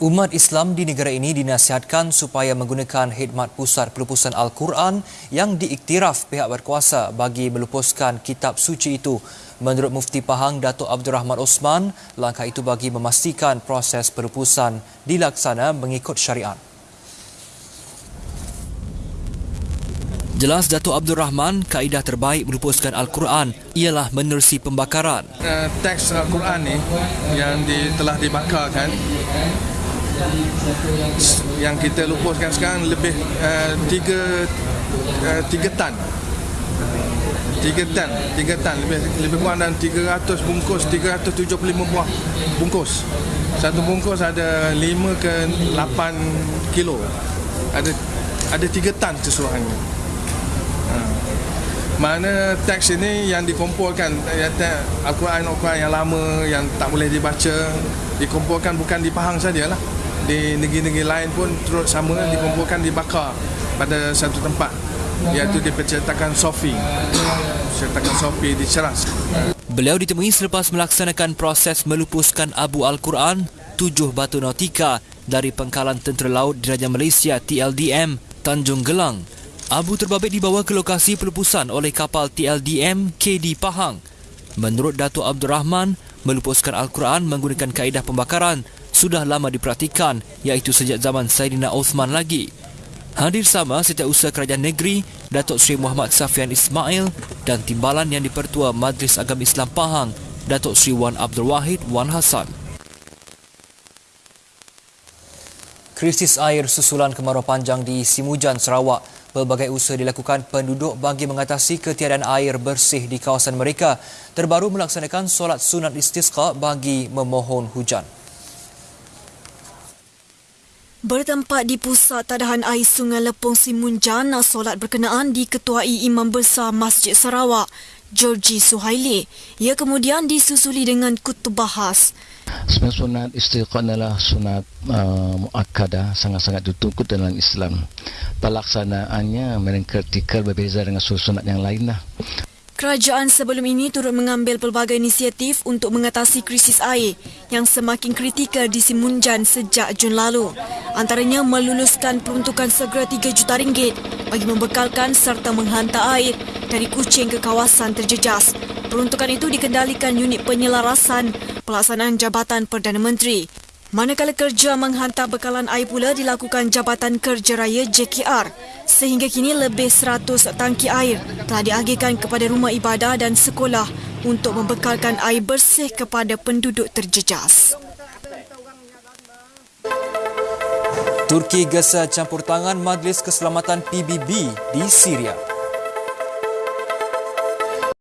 Umat Islam di negara ini dinasihatkan supaya menggunakan khidmat pusat pelupusan Al-Quran yang diiktiraf pihak berkuasa bagi melupuskan kitab suci itu. Menurut Mufti Pahang Datuk Abdul Rahman Osman, langkah itu bagi memastikan proses pelupusan dilaksana mengikut syariat. Jelas Datuk Abdul Rahman, kaedah terbaik melupuskan Al-Quran ialah menerusi pembakaran. Uh, teks Al-Quran ni yang di, telah dibakarkan yang kita lupuskan sekarang lebih uh, tiga uh, tiga tan. Tiga tan tiga tan. Lebih lebih kurang dan 300 bungkus 375 buah bungkus. Satu bungkus ada 5 ke 8 kilo. Ada ada tiga tan keseluruhannya. Ha. Mana teks ini yang dikumpulkan Al-Quran Al-Quran yang lama yang tak boleh dibaca dikumpulkan bukan di Pahang sajalah. Di negeri-negeri lain pun turut sama dikumpulkan dibakar pada satu tempat iaitu di percetakan Sofi percetakan Sofi di Ceras. Beliau ditemui selepas melaksanakan proses melupuskan Abu Al-Quran tujuh batu nautika dari pengkalan Tentera Laut Diraja Malaysia TLDM Tanjung Gelang. Abu terbabit dibawa ke lokasi pelupusan oleh kapal TLDM KD Pahang. Menurut Datuk Abdul Rahman, melupuskan Al-Quran menggunakan kaedah pembakaran sudah lama diperhatikan iaitu sejak zaman Saidina Osman lagi. Hadir sama setiausaha kerajaan negeri Datuk Seri Muhammad Safian Ismail dan timbalan yang dipertua Majlis Agama Islam Pahang Datuk Seri Wan Abdul Wahid Wan Hassan. Krisis air susulan kemarau panjang di Simujan, Sarawak. Pelbagai usaha dilakukan penduduk bagi mengatasi ketiadaan air bersih di kawasan mereka. Terbaru melaksanakan solat sunat istisqa bagi memohon hujan. Bertempat di pusat tadahan air Sungai Lepong Simunjan, solat berkenaan diketuai Imam Besar Masjid Sarawak, Georgie Suhaili. Ia kemudian disusuli dengan kutub bahas. Sebenarnya sunat istiqan adalah sunat uh, muakkadah, sangat-sangat ditunggu dalam Islam. Pelaksanaannya mereka berbeza dengan sunat yang lain. Lah. Kerajaan sebelum ini turut mengambil pelbagai inisiatif untuk mengatasi krisis air yang semakin kritikal di Simunjan sejak Jun lalu. Antaranya meluluskan peruntukan segera 3 juta ringgit bagi membekalkan serta menghantar air dari Kuching ke kawasan terjejas. Peruntukan itu dikendalikan unit penyelarasan pelaksanaan Jabatan Perdana Menteri. Manakala kerja menghantar bekalan air pula dilakukan Jabatan Kerja Raya JKR sehingga kini lebih 100 tangki air telah diagihkan kepada rumah ibadah dan sekolah untuk membekalkan air bersih kepada penduduk terjejas. Turki gesa campur tangan Majlis Keselamatan PBB di Syria.